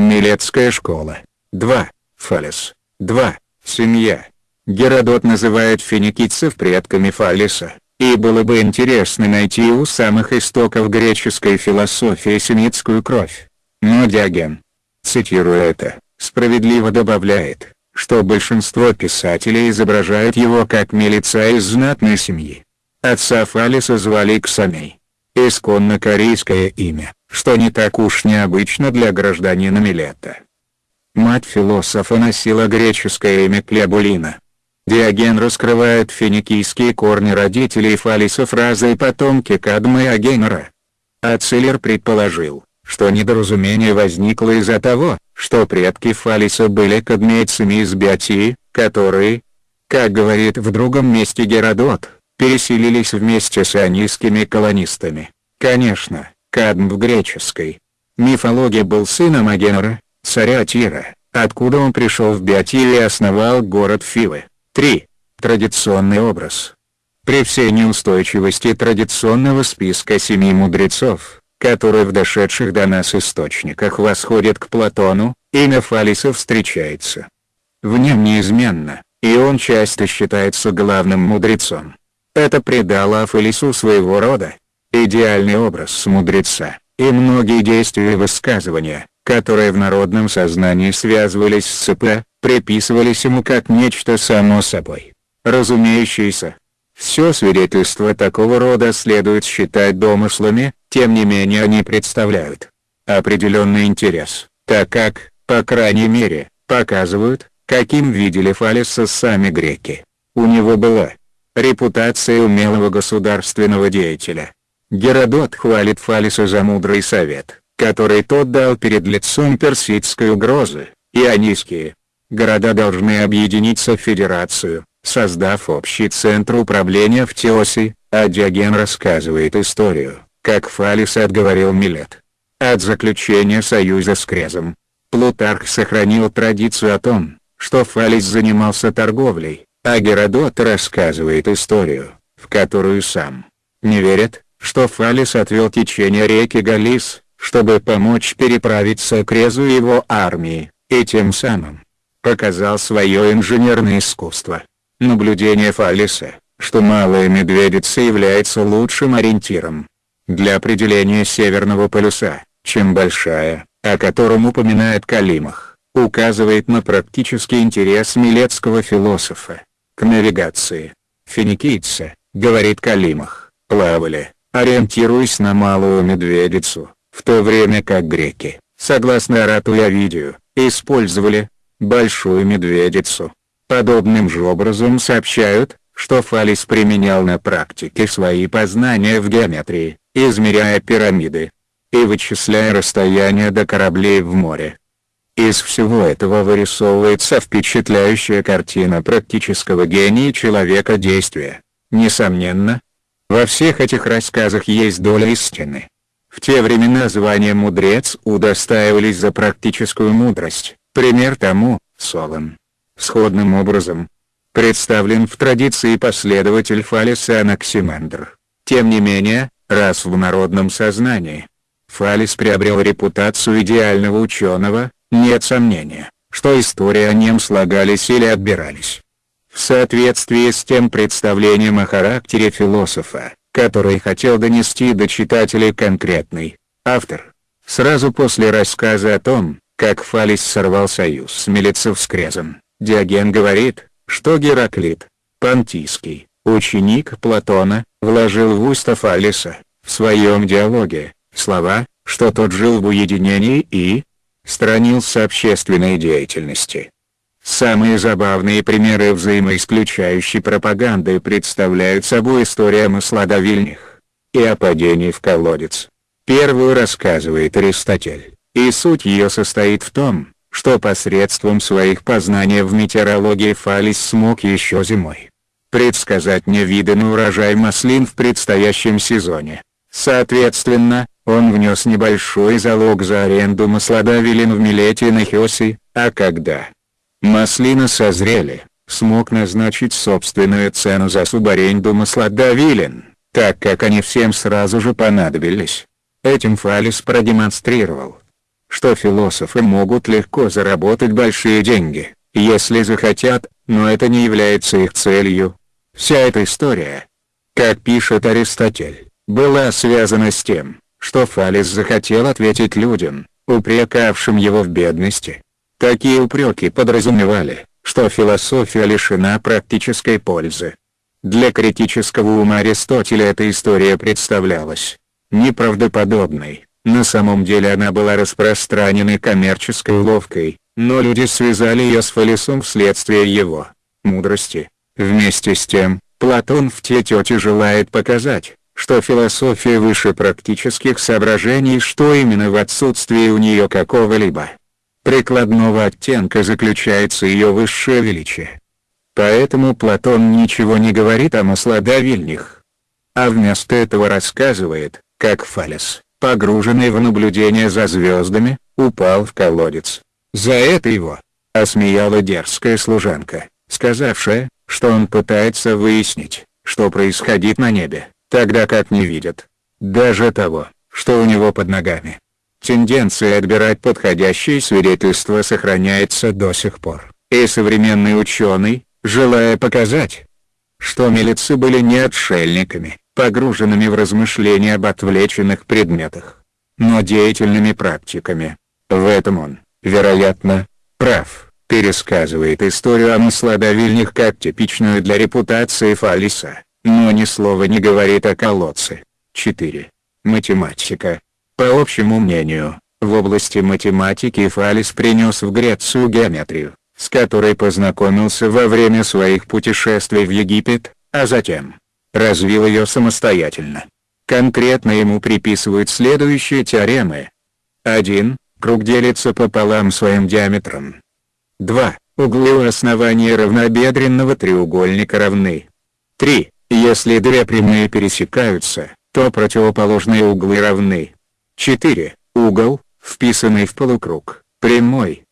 Милетская школа. 2. Фалес. 2. Семья. Геродот называет финикийцев предками Фалиса, и было бы интересно найти у самых истоков греческой философии семитскую кровь. Но Диоген, цитируя это, справедливо добавляет, что большинство писателей изображают его как милица из знатной семьи. Отца Фалиса звали Ксамей. Исконно корейское имя, что не так уж необычно для гражданина Милета. Мать философа носила греческое имя Клебулина. Диоген раскрывает финикийские корни родителей Фалиса фразой «потомки Кадмы и Агенера». Ацилер предположил, что недоразумение возникло из-за того, что предки Фалиса были кадмейцами из Биотии, которые, как говорит в другом месте Геродот, переселились вместе с ионийскими колонистами. Конечно, Кадм в греческой мифологии был сыном Агенора, царя Тира, откуда он пришел в Биотию и основал город Фивы. 3. Традиционный образ. При всей неустойчивости традиционного списка семи мудрецов, который в дошедших до нас источниках восходит к Платону, имя Фалиса встречается. В нем неизменно, и он часто считается главным мудрецом. Это придало Афалису своего рода идеальный образ мудреца, и многие действия и высказывания, которые в народном сознании связывались с ЦП, приписывались ему как нечто само собой разумеющееся, все свидетельства такого рода следует считать домыслами, тем не менее они представляют определенный интерес, так как, по крайней мере, показывают, каким видели Фалиса сами греки. У него была репутация умелого государственного деятеля. Геродот хвалит Фалиса за мудрый совет, который тот дал перед лицом персидской угрозы, ионийские города должны объединиться в федерацию, создав общий центр управления в Теосе, а Диоген рассказывает историю, как Фалис отговорил Милет от заключения союза с Крезом. Плутарх сохранил традицию о том, что Фалис занимался торговлей, а Геродот рассказывает историю, в которую сам не верит, что Фалис отвел течение реки Галис, чтобы помочь переправиться к Резу его армии, и тем самым показал свое инженерное искусство. Наблюдение Фаллиса, что малая медведица является лучшим ориентиром для определения северного полюса, чем большая, о котором упоминает Калимах, указывает на практический интерес милетского философа к навигации. Финикийцы, говорит Калимах, плавали, ориентируясь на малую медведицу, в то время как греки, согласно Овидию, использовали большую медведицу. Подобным же образом сообщают, что Фалис применял на практике свои познания в геометрии, измеряя пирамиды и вычисляя расстояние до кораблей в море. Из всего этого вырисовывается впечатляющая картина практического гения человека действия. Несомненно, во всех этих рассказах есть доля истины. В те времена звания «мудрец» удостаивались за практическую мудрость, пример тому – Солон сходным образом. Представлен в традиции последователь Фалиса Анаксимандр. Тем не менее, раз в народном сознании Фалис приобрел репутацию идеального ученого, нет сомнения, что истории о нем слагались или отбирались. В соответствии с тем представлением о характере философа, который хотел донести до читателей конкретный автор, сразу после рассказа о том, как Фалис сорвал союз с Милицев с Крезом, Диоген говорит, что Гераклит, понтийский, ученик Платона, вложил в уста Фалиса, в своем диалоге, слова, что тот жил в уединении и странился общественной деятельности. Самые забавные примеры взаимоисключающей пропаганды представляют собой история Масладовильних и о падении в колодец. Первую рассказывает Аристотель, и суть ее состоит в том, что посредством своих познаний в метеорологии Фалис смог еще зимой предсказать невиданный урожай маслин в предстоящем сезоне. Соответственно, он внес небольшой залог за аренду маслодавилин в Милете на Хиоси, а когда маслины созрели, смог назначить собственную цену за субаренду маслодавилин, так как они всем сразу же понадобились. Этим Фалис продемонстрировал, что философы могут легко заработать большие деньги, если захотят, но это не является их целью. Вся эта история, как пишет Аристотель, была связана с тем, что Фалес захотел ответить людям, упрекавшим его в бедности. Такие упреки подразумевали, что философия лишена практической пользы. Для критического ума Аристотеля эта история представлялась неправдоподобной, на самом деле она была распространенной коммерческой уловкой, но люди связали ее с Фалесом вследствие его мудрости. Вместе с тем, Платон в Тетете желает показать, что философия выше практических соображений что именно в отсутствии у нее какого-либо прикладного оттенка заключается ее высшее величие. Поэтому Платон ничего не говорит о маслодавильнях. А вместо этого рассказывает, как Фалес, погруженный в наблюдение за звездами, упал в колодец. За это его осмеяла дерзкая служанка, сказавшая, что он пытается выяснить, что происходит на небе, тогда как не видит. Даже того, что у него под ногами. Тенденция отбирать подходящие свидетельства сохраняется до сих пор. И современный ученый, желая показать, что милицы были не отшельниками, погруженными в размышления об отвлеченных предметах, но деятельными практиками. В этом он, вероятно, прав, пересказывает историю о маслодавильнях как типичную для репутации Фалиса, но ни слова не говорит о колодце. 4. Математика. По общему мнению, в области математики Фалис принес в Грецию геометрию, с которой познакомился во время своих путешествий в Египет, а затем развил ее самостоятельно. Конкретно ему приписывают следующие теоремы. 1. Круг делится пополам своим диаметром. 2. Углы у основания равнобедренного треугольника равны. 3. Если две прямые пересекаются, то противоположные углы равны. 4. Угол, вписанный в полукруг, прямой.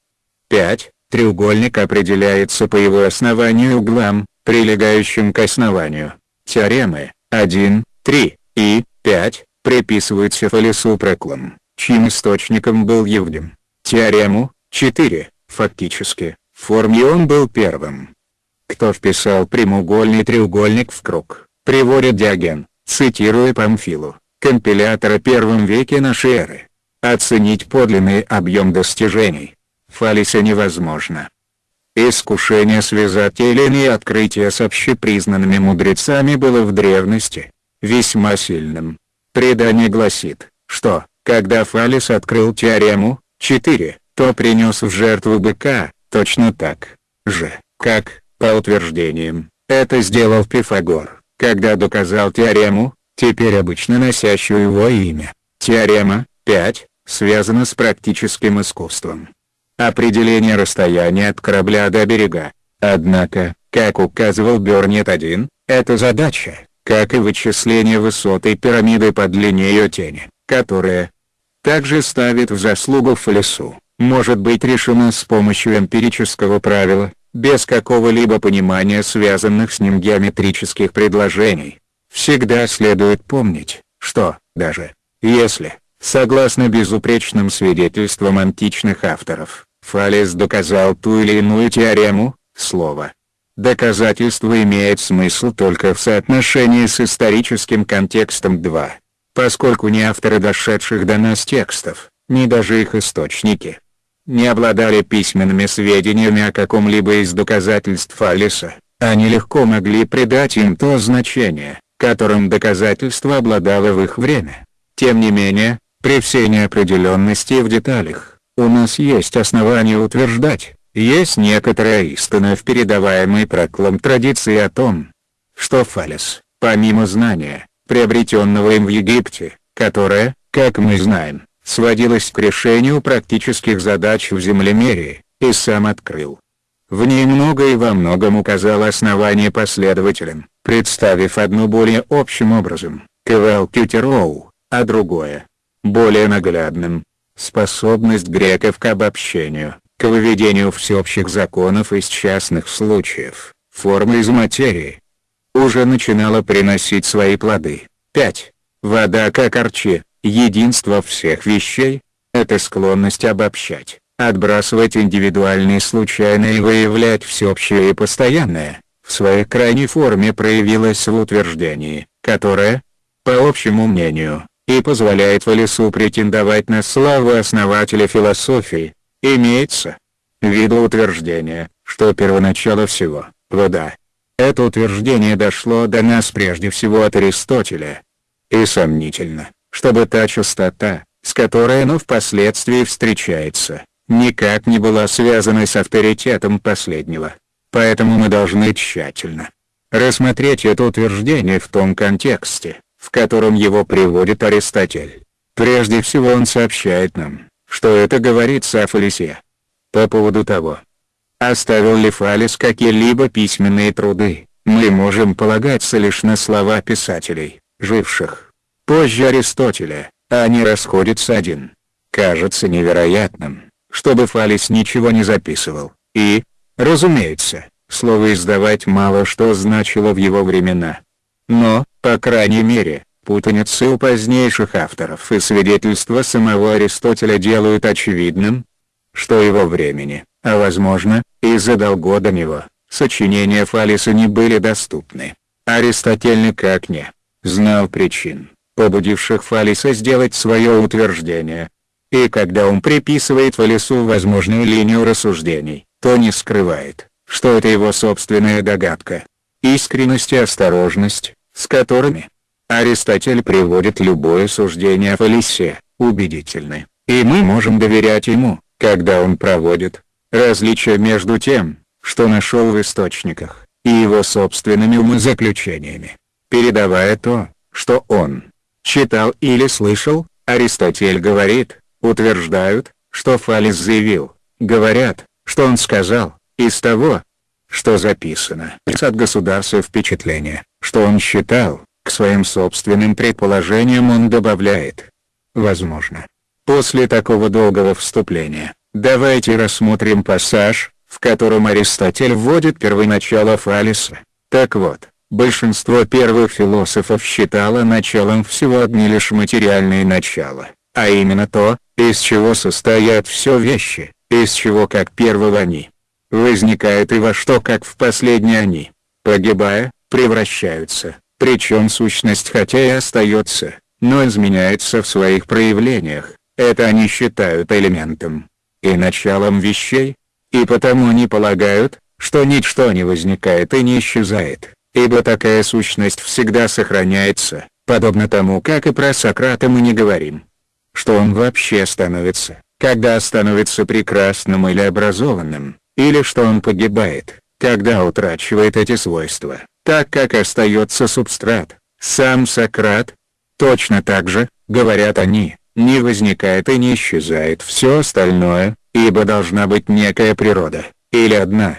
5. Треугольник определяется по его основанию углам, прилегающим к основанию. Теоремы 1, 3 и 5 приписываются Фалесу Проклам, чьим источником был Евдем. Теорему 4, фактически, в форме он был первым. Кто вписал прямоугольный треугольник в круг, приводит Диоген, цитируя Памфилу, компилятора первом веке нашей эры. Оценить подлинный объем достижений, Фалиса невозможно. Искушение связать те или иные открытия с общепризнанными мудрецами было в древности весьма сильным. Предание гласит, что, когда Фалис открыл теорему 4, то принес в жертву быка, точно так же, как, по утверждениям, это сделал Пифагор, когда доказал теорему, теперь обычно носящую его имя. Теорема 5 связана с практическим искусством определение расстояния от корабля до берега. Однако, как указывал Бернет-1, эта задача, как и вычисление высоты пирамиды по длине ее тени, которая также ставит в заслугу Фалесу, может быть решена с помощью эмпирического правила, без какого-либо понимания связанных с ним геометрических предложений. Всегда следует помнить, что, даже если, согласно безупречным свидетельствам античных авторов, Фалес доказал ту или иную теорему, слово. Доказательство имеет смысл только в соотношении с историческим контекстом 2. Поскольку ни авторы дошедших до нас текстов, ни даже их источники, не обладали письменными сведениями о каком-либо из доказательств Фалеса, они легко могли придать им то значение, которым доказательство обладало в их время. Тем не менее, при всей неопределенности в деталях, у нас есть основания утверждать, есть некоторая истина в передаваемой проклам традиции о том, что Фалес, помимо знания, приобретенного им в Египте, которое, как мы знаем, сводилось к решению практических задач в землемерии, и сам открыл. В ней много и во многом указал основание последователям, представив одно более общим образом, Кевел Кютероу, а другое, более наглядным, способность греков к обобщению, к выведению всеобщих законов из частных случаев, формы из материи, уже начинала приносить свои плоды. 5. Вода как арчи, единство всех вещей. Это склонность обобщать, отбрасывать индивидуальные случайные и выявлять всеобщее и постоянное, в своей крайней форме проявилась в утверждении, которое, по общему мнению, и позволяет Валесу претендовать на славу основателя философии, имеется в виду утверждение, что первоначало всего – вода. Это утверждение дошло до нас прежде всего от Аристотеля. И сомнительно, чтобы та частота, с которой оно впоследствии встречается, никак не была связана с авторитетом последнего. Поэтому мы должны тщательно рассмотреть это утверждение в том контексте, в котором его приводит Аристотель. Прежде всего он сообщает нам, что это говорится о Фалесе. По поводу того, оставил ли Фалес какие-либо письменные труды, мы можем полагаться лишь на слова писателей, живших позже Аристотеля, а они расходятся один. Кажется невероятным, чтобы Фалес ничего не записывал, и, разумеется, слово «издавать» мало что значило в его времена. Но, по крайней мере, путаницы у позднейших авторов и свидетельства самого Аристотеля делают очевидным, что его времени, а возможно, и задолго до него, сочинения Фалиса не были доступны. Аристотель никак не знал причин, побудивших Фалиса сделать свое утверждение. И когда он приписывает Фалису возможную линию рассуждений, то не скрывает, что это его собственная догадка. Искренность и осторожность, с которыми Аристотель приводит любое суждение о Фалисе, убедительны, и мы можем доверять ему, когда он проводит различие между тем, что нашел в источниках, и его собственными умозаключениями. Передавая то, что он читал или слышал, Аристотель говорит, утверждают, что Фалис заявил, говорят, что он сказал, из того, что записано от государства впечатление, что он считал, к своим собственным предположениям он добавляет. Возможно. После такого долгого вступления, давайте рассмотрим пассаж, в котором Аристотель вводит первоначало Фалиса. Так вот, большинство первых философов считало началом всего одни лишь материальные начала, а именно то, из чего состоят все вещи, из чего как первого они. Возникают и во что как в последние они, погибая, превращаются, причем сущность хотя и остается, но изменяется в своих проявлениях, это они считают элементом и началом вещей, и потому они полагают, что ничто не возникает и не исчезает, ибо такая сущность всегда сохраняется, подобно тому как и про Сократа мы не говорим. Что он вообще становится, когда становится прекрасным или образованным, или что он погибает, когда утрачивает эти свойства, так как остается субстрат, сам Сократ. Точно так же, говорят они, не возникает и не исчезает все остальное, ибо должна быть некая природа, или одна,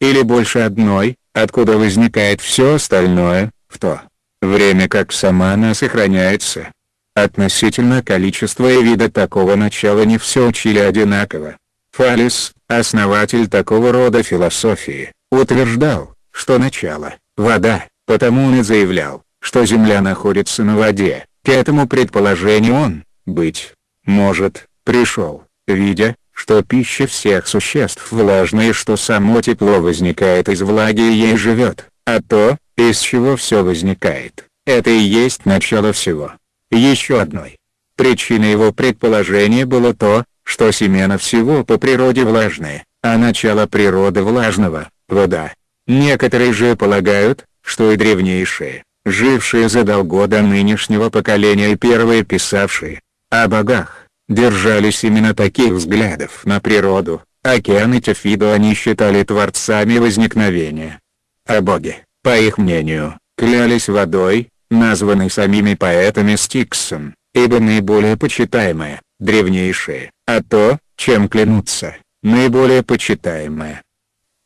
или больше одной, откуда возникает все остальное, в то время как сама она сохраняется. Относительно количества и вида такого начала не все учили одинаково. Фалис, основатель такого рода философии, утверждал, что начало – вода, потому он и заявлял, что Земля находится на воде. К этому предположению он, быть может, пришел, видя, что пища всех существ влажная и что само тепло возникает из влаги и ей живет, а то, из чего все возникает, это и есть начало всего. Еще одной причиной его предположения было то, что семена всего по природе влажные, а начало природы влажного – вода. Некоторые же полагают, что и древнейшие, жившие задолго до нынешнего поколения и первые писавшие о богах, держались именно таких взглядов на природу, океан и Тефиду они считали творцами возникновения. А боги, по их мнению, клялись водой, названной самими поэтами Стиксом, ибо наиболее почитаемая, древнейшее, а то, чем клянутся, наиболее почитаемое.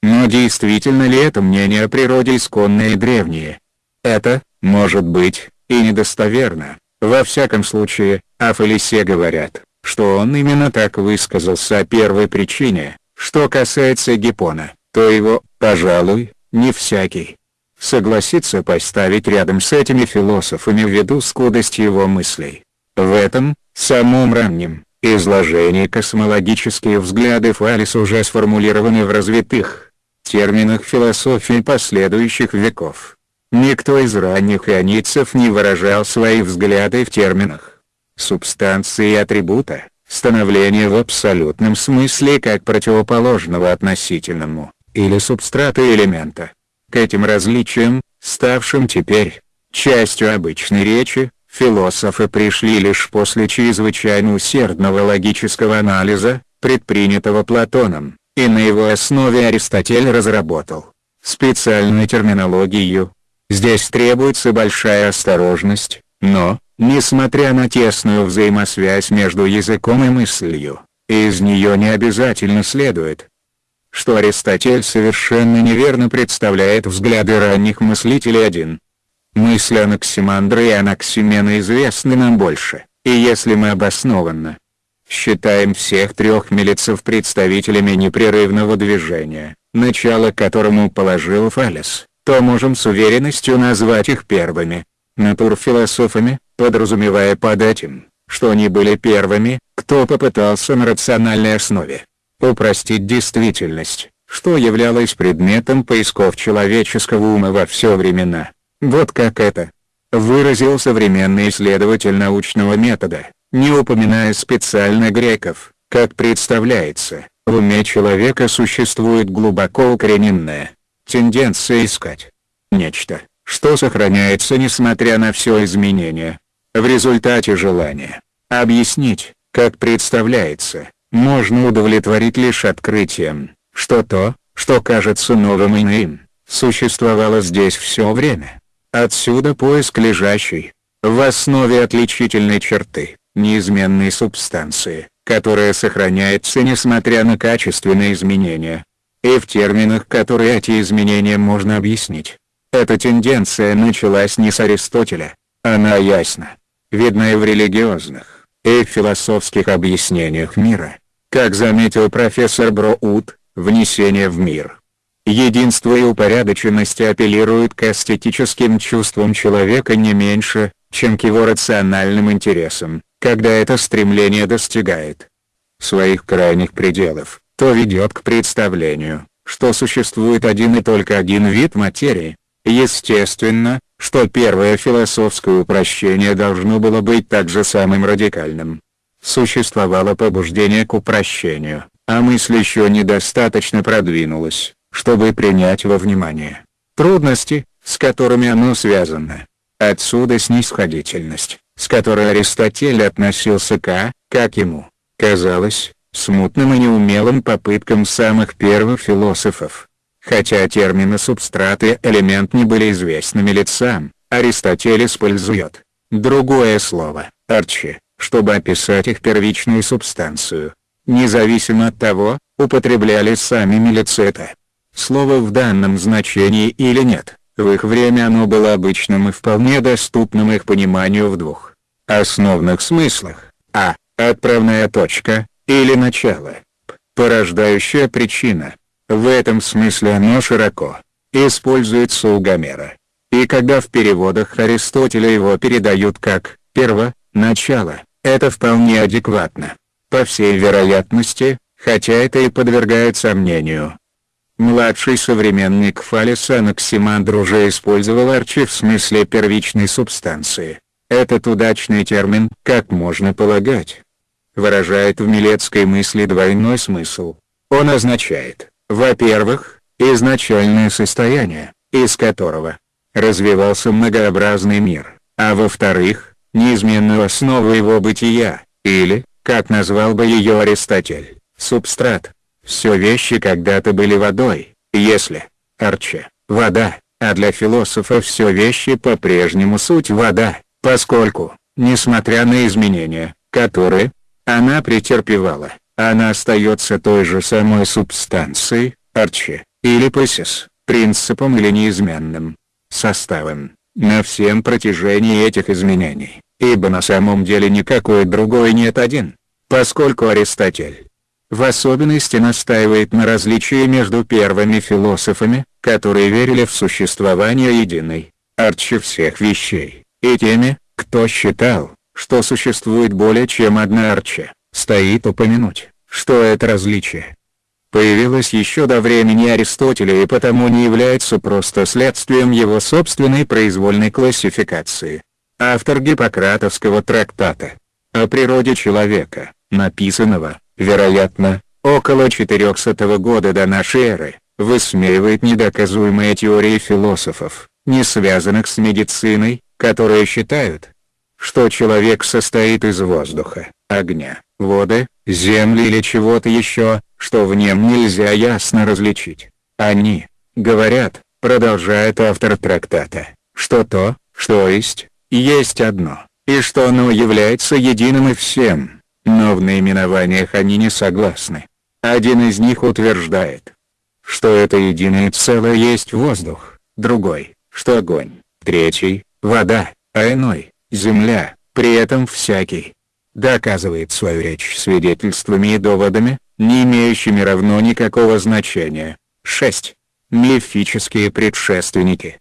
Но действительно ли это мнение о природе исконное и древнее? Это, может быть, и недостоверно. Во всяком случае, о Фалисе говорят, что он именно так высказался о первой причине. Что касается Гиппона, то его, пожалуй, не всякий согласится поставить рядом с этими философами ввиду скудости его мыслей. В этом, самом раннем, изложение космологические взгляды Фалис уже сформулированы в развитых терминах философии последующих веков. Никто из ранних ионийцев не выражал свои взгляды в терминах субстанции и атрибута, становления в абсолютном смысле как противоположного относительному, или субстрата элемента. К этим различиям, ставшим теперь частью обычной речи, философы пришли лишь после чрезвычайно усердного логического анализа, предпринятого Платоном, и на его основе Аристотель разработал специальную терминологию. Здесь требуется большая осторожность, но, несмотря на тесную взаимосвязь между языком и мыслью, из нее не обязательно следует, что Аристотель совершенно неверно представляет взгляды ранних мыслителей один. Мысли Анаксимандра и Анаксимена известны нам больше, и если мы обоснованно считаем всех трех милицев представителями непрерывного движения, начало которому положил Фалес, то можем с уверенностью назвать их первыми, натурфилософами, подразумевая под этим, что они были первыми, кто попытался на рациональной основе упростить действительность, что являлось предметом поисков человеческого ума во все времена. Вот как это выразил современный исследователь научного метода, не упоминая специально греков, как представляется, в уме человека существует глубоко укорененная тенденция искать нечто, что сохраняется несмотря на все изменения. В результате желания объяснить, как представляется, можно удовлетворить лишь открытием, что то, что кажется новым иным, существовало здесь все время. Отсюда поиск лежащей, в основе отличительной черты, неизменной субстанции, которая сохраняется несмотря на качественные изменения. И в терминах которые эти изменения можно объяснить. Эта тенденция началась не с Аристотеля, она ясна, видна и в религиозных, и в философских объяснениях мира. Как заметил профессор Броуд, внесение в мир. Единство и упорядоченность апеллируют к эстетическим чувствам человека не меньше, чем к его рациональным интересам, когда это стремление достигает своих крайних пределов, то ведет к представлению, что существует один и только один вид материи. Естественно, что первое философское упрощение должно было быть также самым радикальным, существовало побуждение к упрощению, а мысль еще недостаточно продвинулась, чтобы принять во внимание трудности, с которыми оно связано. Отсюда снисходительность, с которой Аристотель относился к, как ему казалось, смутным и неумелым попыткам самых первых философов. Хотя термины субстрат и элемент не были известными лицам, Аристотель использует другое слово, арчи, чтобы описать их первичную субстанцию. Независимо от того, употребляли сами милицета. Слово в данном значении или нет, в их время оно было обычным и вполне доступным их пониманию в двух основных смыслах. А. Отправная точка, или начало. Порождающая причина. В этом смысле оно широко используется у Гомера. И когда в переводах Аристотеля его передают как «перво», «начало», это вполне адекватно. По всей вероятности, хотя это и подвергает сомнению. Младший современник Фалеса Анаксимандр уже использовал арчи в смысле первичной субстанции. Этот удачный термин, как можно полагать, выражает в милецкой мысли двойной смысл. Он означает, во-первых, изначальное состояние, из которого развивался многообразный мир, а во-вторых, неизменную основу его бытия, или, как назвал бы ее Аристотель, субстрат. Все вещи когда-то были водой, если, Арче, вода, а для философа все вещи по-прежнему суть вода, поскольку, несмотря на изменения, которые она претерпевала, она остается той же самой субстанцией, Арче, или пасис, принципом или неизменным составом, на всем протяжении этих изменений ибо на самом деле никакой другой нет один, поскольку Аристотель в особенности настаивает на различии между первыми философами, которые верили в существование единой, арчи всех вещей, и теми, кто считал, что существует более чем одна арча, стоит упомянуть, что это различие появилось еще до времени Аристотеля и потому не является просто следствием его собственной произвольной классификации. Автор гиппократовского трактата о природе человека, написанного, вероятно, около 400 года до нашей эры, высмеивает недоказуемые теории философов, не связанных с медициной, которые считают, что человек состоит из воздуха, огня, воды, земли или чего-то еще, что в нем нельзя ясно различить. Они, говорят, продолжает автор трактата, что то, что есть, есть одно, и что оно является единым и всем, но в наименованиях они не согласны. Один из них утверждает, что это единое целое есть воздух, другой, что огонь, третий, вода, а иной, земля, при этом всякий, доказывает свою речь свидетельствами и доводами, не имеющими равно никакого значения. 6. Мифические предшественники.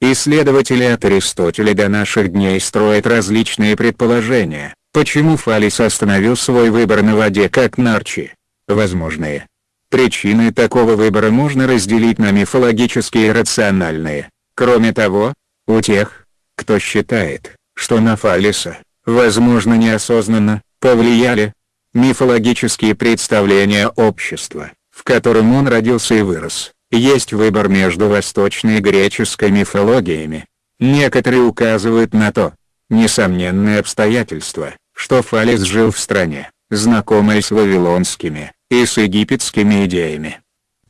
Исследователи от Аристотеля до наших дней строят различные предположения, почему Фалис остановил свой выбор на воде как Нарчи. Возможные. Причины такого выбора можно разделить на мифологические и рациональные. Кроме того, у тех, кто считает, что на Фалиса, возможно неосознанно, повлияли мифологические представления общества, в котором он родился и вырос. Есть выбор между восточной и греческой мифологиями. Некоторые указывают на то, несомненное обстоятельство, что Фалес жил в стране, знакомой с вавилонскими и с египетскими идеями.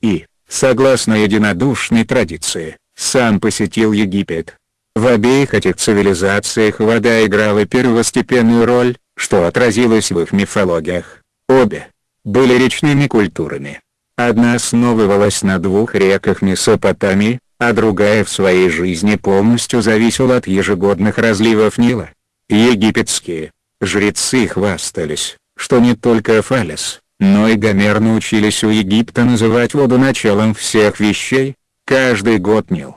И, согласно единодушной традиции, сам посетил Египет. В обеих этих цивилизациях вода играла первостепенную роль, что отразилось в их мифологиях. Обе были речными культурами. Одна основывалась на двух реках Месопотамии, а другая в своей жизни полностью зависела от ежегодных разливов Нила. Египетские жрецы хвастались, что не только Фалес, но и Гомер научились у Египта называть воду началом всех вещей, каждый год Нил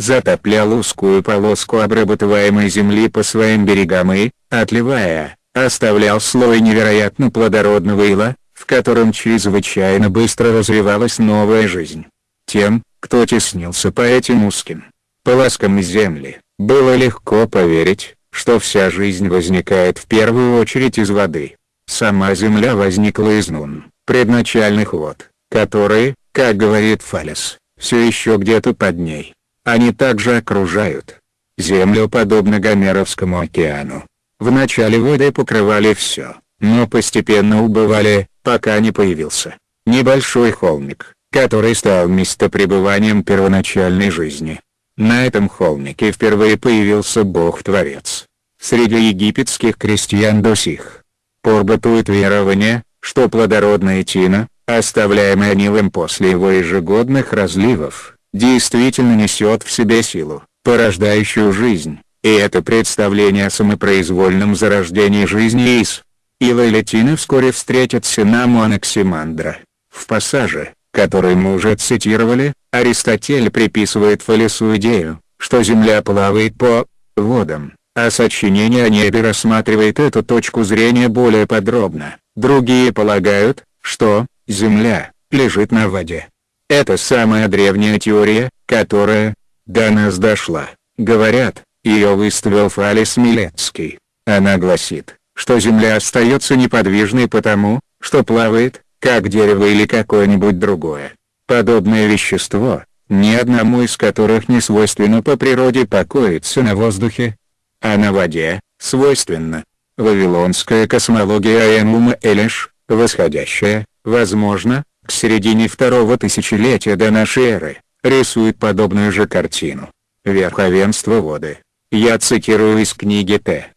затоплял узкую полоску обрабатываемой земли по своим берегам и, отливая, оставлял слой невероятно плодородного ила, в котором чрезвычайно быстро развивалась новая жизнь. Тем, кто теснился по этим узким полоскам земли, было легко поверить, что вся жизнь возникает в первую очередь из воды. Сама земля возникла из нун, предначальных вод, которые, как говорит Фалес, все еще где-то под ней. Они также окружают землю подобно Гомеровскому океану, Вначале воды покрывали все, но постепенно убывали, пока не появился небольшой холмик, который стал местопребыванием первоначальной жизни. На этом холмике впервые появился Бог-творец. Среди египетских крестьян до сих пор бытует верование, что плодородная тина, оставляемая Нилом после его ежегодных разливов, действительно несет в себе силу, порождающую жизнь. И это представление о самопроизвольном зарождении жизни из и Летина вскоре встретятся на Анаксимандра. В пассаже, который мы уже цитировали, Аристотель приписывает Фалесу идею, что Земля плавает по водам, а сочинение о небе рассматривает эту точку зрения более подробно. Другие полагают, что Земля лежит на воде. Это самая древняя теория, которая до нас дошла. Говорят, ее выставил Фалис Милецкий. Она гласит, что Земля остается неподвижной потому, что плавает, как дерево или какое-нибудь другое. Подобное вещество, ни одному из которых не свойственно по природе покоиться на воздухе, а на воде, свойственно. Вавилонская космология Аенума Элиш, восходящая, возможно, к середине второго тысячелетия до нашей эры, рисует подобную же картину. Верховенство воды, я цитирую из книги Т.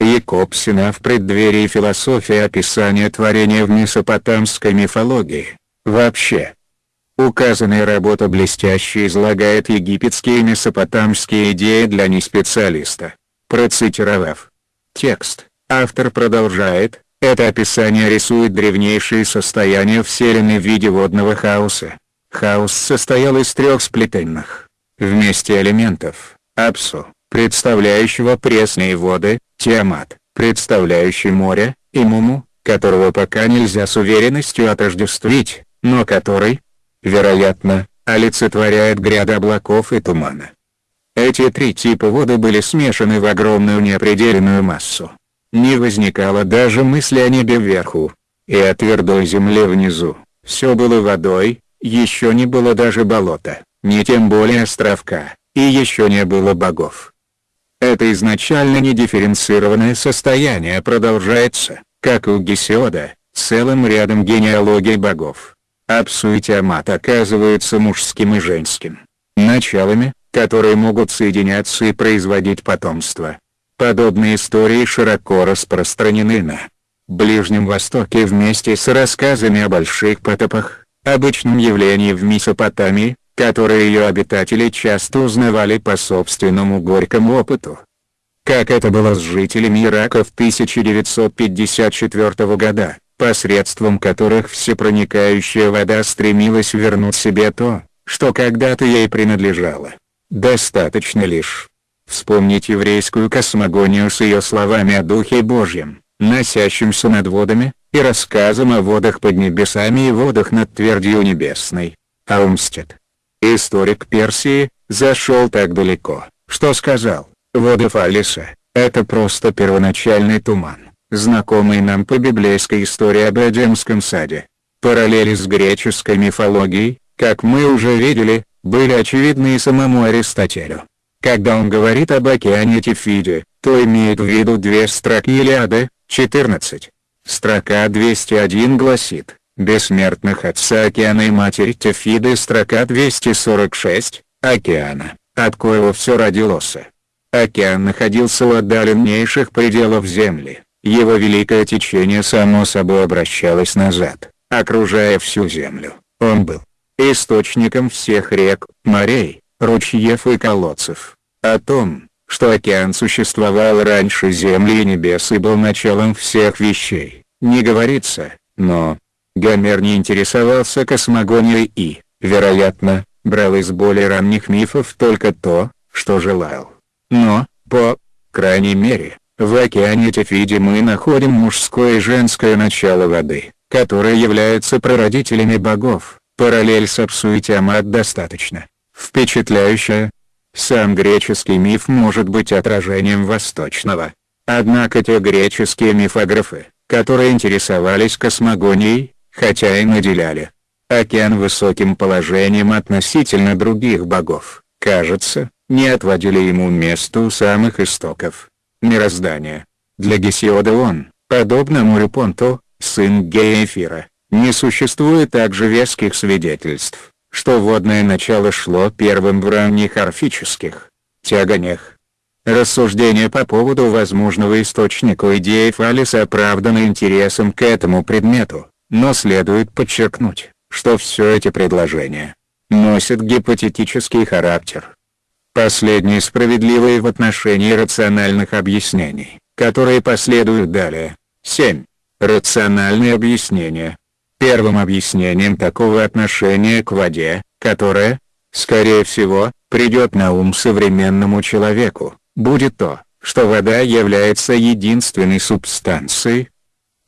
Якобсена в преддверии философии описания творения в месопотамской мифологии. Вообще, указанная работа блестяще излагает египетские и месопотамские идеи для неспециалиста. Процитировав текст, автор продолжает, это описание рисует древнейшие состояния Вселенной в виде водного хаоса. Хаос состоял из трех сплетенных вместе элементов, Апсу, представляющего пресные воды, Тиамат, представляющий море, и Муму, которого пока нельзя с уверенностью отождествить, но который, вероятно, олицетворяет гряды облаков и тумана. Эти три типа воды были смешаны в огромную неопределенную массу. Не возникало даже мысли о небе вверху, и о твердой земле внизу. Все было водой, еще не было даже болота, не тем более островка, и еще не было богов. Это изначально недифференцированное состояние продолжается, как у Гесиода, целым рядом генеалогий богов. Апсу и Тиамат оказываются мужским и женским началами, которые могут соединяться и производить потомство. Подобные истории широко распространены на Ближнем Востоке вместе с рассказами о больших потопах, обычном явлении в Месопотамии, которые ее обитатели часто узнавали по собственному горькому опыту. Как это было с жителями Ирака в 1954 года, посредством которых всепроникающая вода стремилась вернуть себе то, что когда-то ей принадлежало. Достаточно лишь вспомнить еврейскую космогонию с ее словами о Духе Божьем, носящимся над водами, и рассказом о водах под небесами и водах над твердью небесной. Аумстед, историк Персии, зашел так далеко, что сказал, воды Фалиса – это просто первоначальный туман, знакомый нам по библейской истории об Эдемском саде. Параллели с греческой мифологией, как мы уже видели, были очевидны и самому Аристотелю. Когда он говорит об океане Тифиде, то имеет в виду две строки Илиады, 14. Строка 201 гласит, «Бессмертных отца океана и матери Тефиды» строка 246, «Океана, от коего все родилось». Океан находился у отдаленнейших пределов Земли, его великое течение само собой обращалось назад, окружая всю Землю. Он был источником всех рек, морей, ручьев и колодцев. О том, что океан существовал раньше Земли и небес и был началом всех вещей, не говорится, но Гомер не интересовался космогонией и, вероятно, брал из более ранних мифов только то, что желал. Но, по крайней мере, в океане Тефиде мы находим мужское и женское начало воды, которые являются прародителями богов. Параллель с Апсу и Тиамат достаточно впечатляющая. Сам греческий миф может быть отражением восточного. Однако те греческие мифографы, которые интересовались космогонией, хотя и наделяли. Океан высоким положением относительно других богов, кажется, не отводили ему место у самых истоков. Мироздания. Для Гесиода он, подобно морю Понту, сын Геэфира, не существует также веских свидетельств, что водное начало шло первым в ранних орфических тяганиях. Рассуждения по поводу возможного источника идеи Фалиса оправданы интересом к этому предмету, но следует подчеркнуть, что все эти предложения носят гипотетический характер. Последние справедливые в отношении рациональных объяснений, которые последуют далее. 7. Рациональные объяснения Первым объяснением такого отношения к воде, которое, скорее всего, придет на ум современному человеку, будет то, что вода является единственной субстанцией,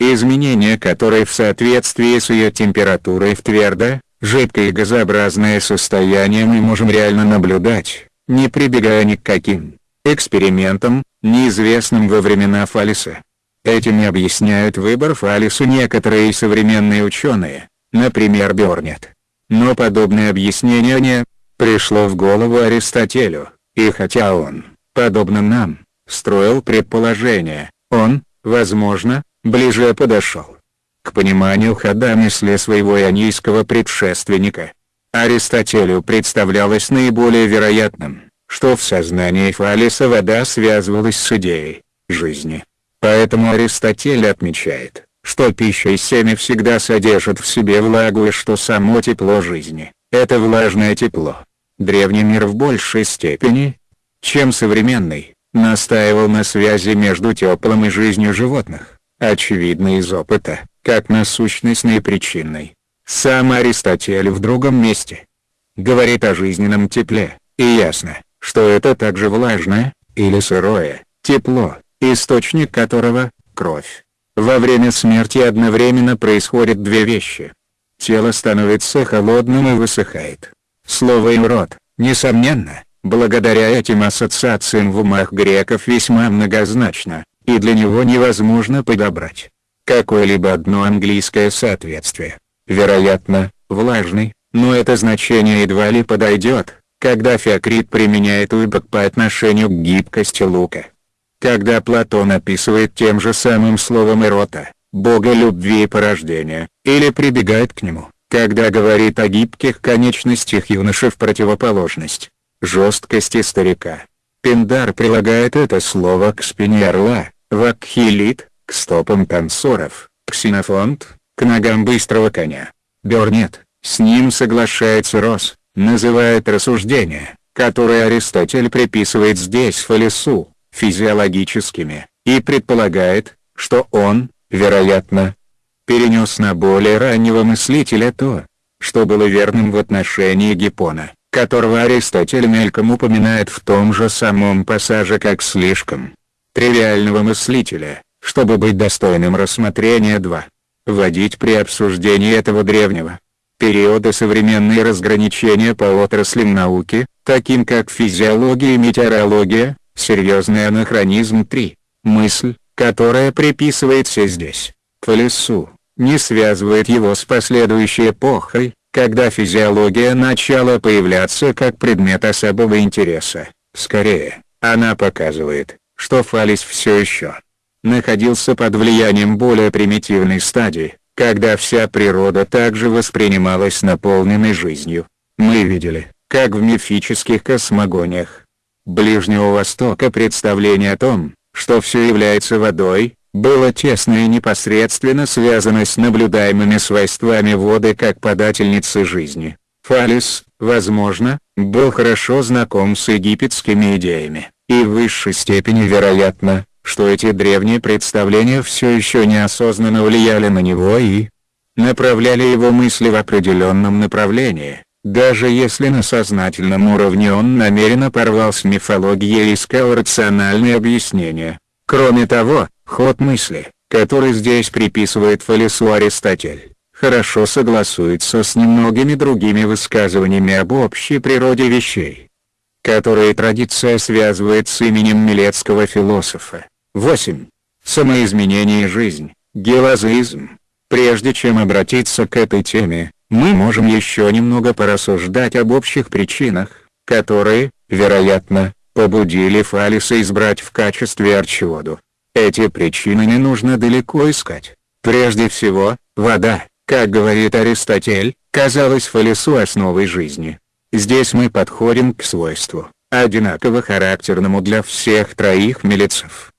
изменение которой в соответствии с ее температурой в твердое, жидкое и газообразное состояние мы можем реально наблюдать, не прибегая ни к каким экспериментам, неизвестным во времена Фалиса. Этим и объясняют выбор Фалису некоторые современные ученые, например Бёрнет. Но подобное объяснение не пришло в голову Аристотелю, и хотя он, подобно нам, строил предположение, он, возможно, ближе подошел к пониманию хода мысли своего ионийского предшественника. Аристотелю представлялось наиболее вероятным, что в сознании Фалиса вода связывалась с идеей жизни. Поэтому Аристотель отмечает, что пища и семя всегда содержат в себе влагу и что само тепло жизни – это влажное тепло. Древний мир в большей степени, чем современный, настаивал на связи между теплом и жизнью животных, очевидно из опыта, как насущностной и причинной. Сам Аристотель в другом месте говорит о жизненном тепле, и ясно, что это также влажное, или сырое, тепло, источник которого – кровь. Во время смерти одновременно происходят две вещи. Тело становится холодным и высыхает. Слово «ирод», несомненно, благодаря этим ассоциациям в умах греков весьма многозначно, и для него невозможно подобрать какое-либо одно английское соответствие. Вероятно, влажный, но это значение едва ли подойдет, когда Феокрит применяет уйбок по отношению к гибкости лука. Когда Платон описывает тем же самым словом эрота, бога любви и порождения, или прибегает к нему, когда говорит о гибких конечностях юноши в противоположность жесткости старика. Пиндар прилагает это слово к спине орла, вакхилит, к стопам танцоров, ксенофонт, к ногам быстрого коня. Бернет, с ним соглашается Рос, называет рассуждения, которые Аристотель приписывает здесь Фалесу, физиологическими, и предполагает, что он, вероятно, перенес на более раннего мыслителя то, что было верным в отношении Гиппона, которого Аристотель мельком упоминает в том же самом пассаже как слишком тривиального мыслителя, чтобы быть достойным рассмотрения 2. Вводить при обсуждении этого древнего периода современные разграничения по отраслям науки, таким как физиология и метеорология, Серьезный анахронизм 3. Мысль, которая приписывается здесь, к лесу, не связывает его с последующей эпохой, когда физиология начала появляться как предмет особого интереса. Скорее, она показывает, что Фалис все еще находился под влиянием более примитивной стадии, когда вся природа также воспринималась наполненной жизнью. Мы видели, как в мифических космогониях, Ближнего Востока представление о том, что все является водой, было тесно и непосредственно связано с наблюдаемыми свойствами воды как подательницы жизни. Фалис, возможно, был хорошо знаком с египетскими идеями, и в высшей степени вероятно, что эти древние представления все еще неосознанно влияли на него и направляли его мысли в определенном направлении. Даже если на сознательном уровне он намеренно порвал с мифологией и искал рациональные объяснения. Кроме того, ход мысли, который здесь приписывает Фалесу Аристотель, хорошо согласуется с немногими другими высказываниями об общей природе вещей, которые традиция связывает с именем милецкого философа. 8. Самоизменение и жизнь, гелазизм. Прежде чем обратиться к этой теме, мы можем еще немного порассуждать об общих причинах, которые, вероятно, побудили Фалиса избрать в качестве арчиоду. Эти причины не нужно далеко искать. Прежде всего, вода, как говорит Аристотель, казалась Фалису основой жизни. Здесь мы подходим к свойству, одинаково характерному для всех троих милицев.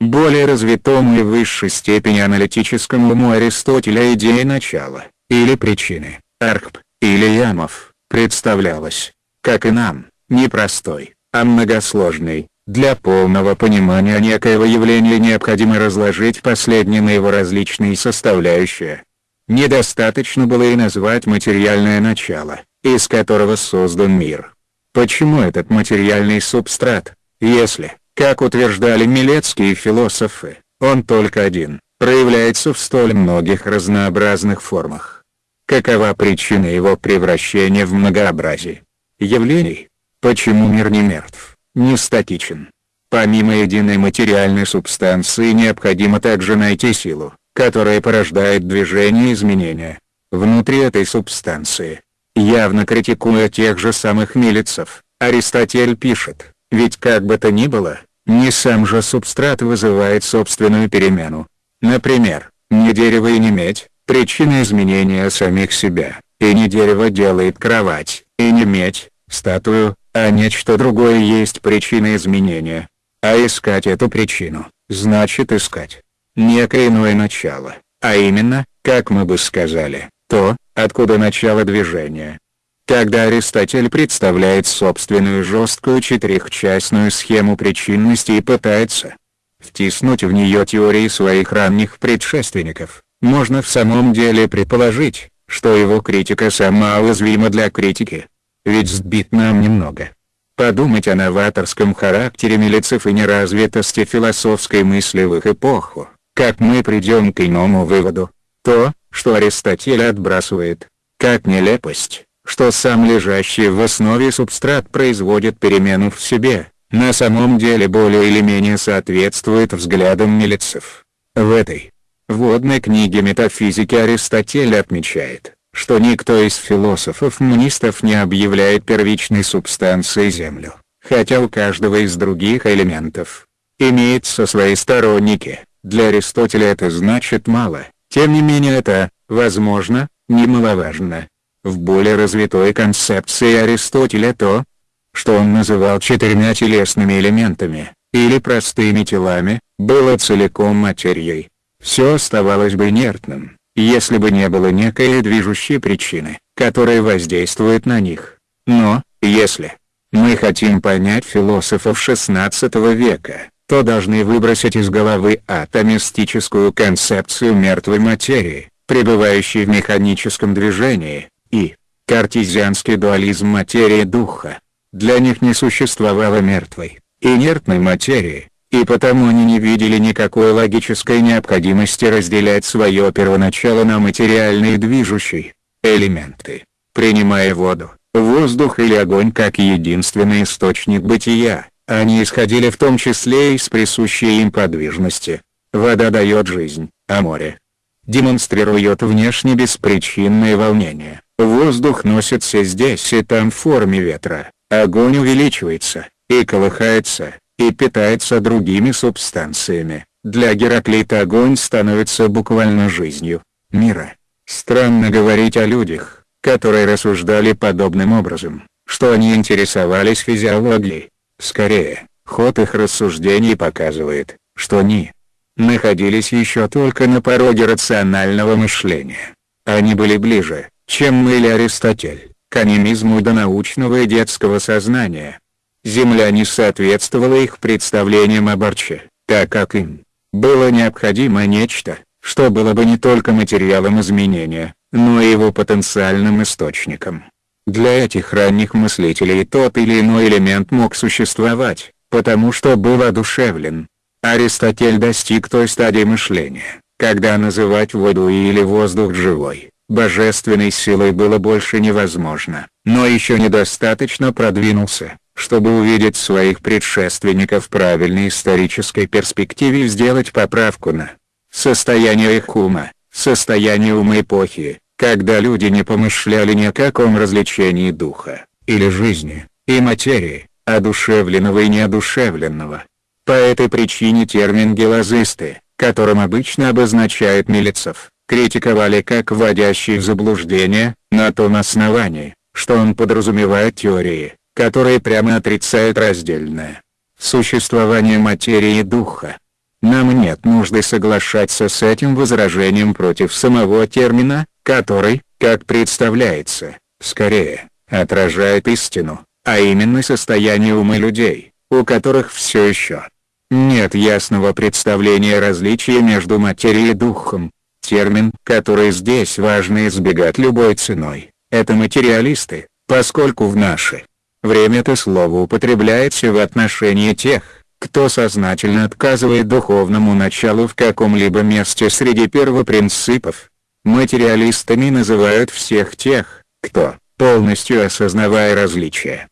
Более развитому и высшей степени аналитическому уму Аристотеля идея начала – или причины, архп, или ямов, представлялось, как и нам, не простой, а многосложный. Для полного понимания некоего явления необходимо разложить последнее на его различные составляющие. Недостаточно было и назвать материальное начало, из которого создан мир. Почему этот материальный субстрат, если, как утверждали милецкие философы, он только один, проявляется в столь многих разнообразных формах? Какова причина его превращения в многообразие явлений? Почему мир не мертв, не статичен? Помимо единой материальной субстанции необходимо также найти силу, которая порождает движение изменения. Внутри этой субстанции, явно критикуя тех же самых милицев, Аристотель пишет, ведь как бы то ни было, не сам же субстрат вызывает собственную перемену. Например, не дерево и не медь, причина изменения самих себя, и не дерево делает кровать, и не медь, статую, а нечто другое есть причина изменения. А искать эту причину, значит искать некое иное начало, а именно, как мы бы сказали, то, откуда начало движения. Когда Аристотель представляет собственную жесткую четырехчастную схему причинности и пытается втиснуть в нее теории своих ранних предшественников, можно в самом деле предположить, что его критика сама уязвима для критики. Ведь сбит нам немного. Подумать о новаторском характере милицев и неразвитости философской мысли в их эпоху, как мы придем к иному выводу. То, что Аристотель отбрасывает, как нелепость, что сам лежащий в основе субстрат производит перемену в себе, на самом деле более или менее соответствует взглядам милицев. В этой вводной книге метафизики Аристотель отмечает, что никто из философов-монистов не объявляет первичной субстанцией Землю, хотя у каждого из других элементов имеются свои сторонники. Для Аристотеля это значит мало, тем не менее это, возможно, немаловажно. В более развитой концепции Аристотеля то, что он называл четырьмя телесными элементами, или простыми телами, было целиком материей. Все оставалось бы инертным, если бы не было некой движущей причины, которая воздействует на них. Но, если мы хотим понять философов XVI века, то должны выбросить из головы атомистическую концепцию мертвой материи, пребывающей в механическом движении, и картезианский дуализм материи духа. Для них не существовало мертвой, инертной материи, и потому они не видели никакой логической необходимости разделять свое первоначало на материальные движущие элементы, принимая воду, воздух или огонь как единственный источник бытия. Они исходили в том числе из присущей им подвижности. Вода дает жизнь, а море демонстрирует внешне беспричинное волнение. Воздух носится здесь и там в форме ветра, огонь увеличивается, и колыхается, и питается другими субстанциями. Для Гераклита огонь становится буквально жизнью мира. Странно говорить о людях, которые рассуждали подобным образом, что они интересовались физиологией. Скорее, ход их рассуждений показывает, что они находились еще только на пороге рационального мышления. Они были ближе, чем мы или Аристотель, к анимизму до научного и детского сознания. Земля не соответствовала их представлениям о Борче, так как им было необходимо нечто, что было бы не только материалом изменения, но и его потенциальным источником. Для этих ранних мыслителей тот или иной элемент мог существовать, потому что был одушевлен. Аристотель достиг той стадии мышления, когда называть воду или воздух живой, божественной силой было больше невозможно, но еще недостаточно продвинулся, чтобы увидеть своих предшественников в правильной исторической перспективе и сделать поправку на состояние их ума, состояние ума эпохи, когда люди не помышляли ни о каком развлечении духа, или жизни, и материи, одушевленного и неодушевленного. По этой причине термин «гелазисты», которым обычно обозначает милицев, критиковали как вводящий в заблуждение, на том основании, что он подразумевает теории, которые прямо отрицают раздельное существование материи и духа. Нам нет нужды соглашаться с этим возражением против самого термина, который, как представляется, скорее, отражает истину, а именно состояние ума людей, у которых все еще нет ясного представления различия между материей и духом. Термин, который здесь важно избегать любой ценой, это материалисты, поскольку в наше время это слово употребляется в отношении тех, кто сознательно отказывает духовному началу в каком-либо месте среди первопринципов, Материалистами называют всех тех, кто, полностью осознавая различия,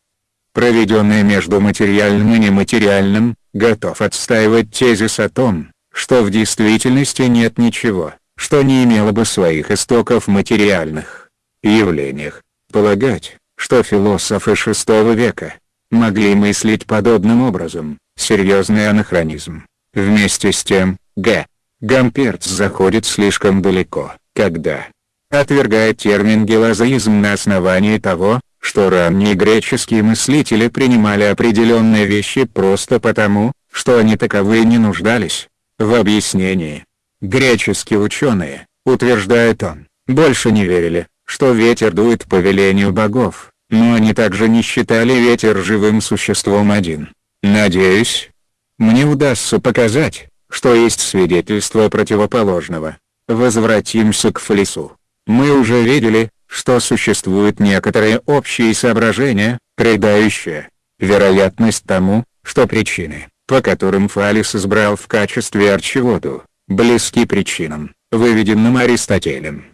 проведенные между материальным и нематериальным, готов отстаивать тезис о том, что в действительности нет ничего, что не имело бы своих истоков в материальных явлениях. Полагать, что философы VI века могли мыслить подобным образом, серьезный анахронизм. Вместе с тем, Г. Гамперц заходит слишком далеко когда отвергает термин гелазоизм на основании того, что ранние греческие мыслители принимали определенные вещи просто потому, что они таковые не нуждались в объяснении. Греческие ученые, утверждает он, больше не верили, что ветер дует по велению богов, но они также не считали ветер живым существом один. Надеюсь, мне удастся показать, что есть свидетельство противоположного. Возвратимся к Флису. Мы уже видели, что существуют некоторые общие соображения, придающие вероятность тому, что причины, по которым Фалис избрал в качестве арчеводу, близки причинам, выведенным Аристотелем.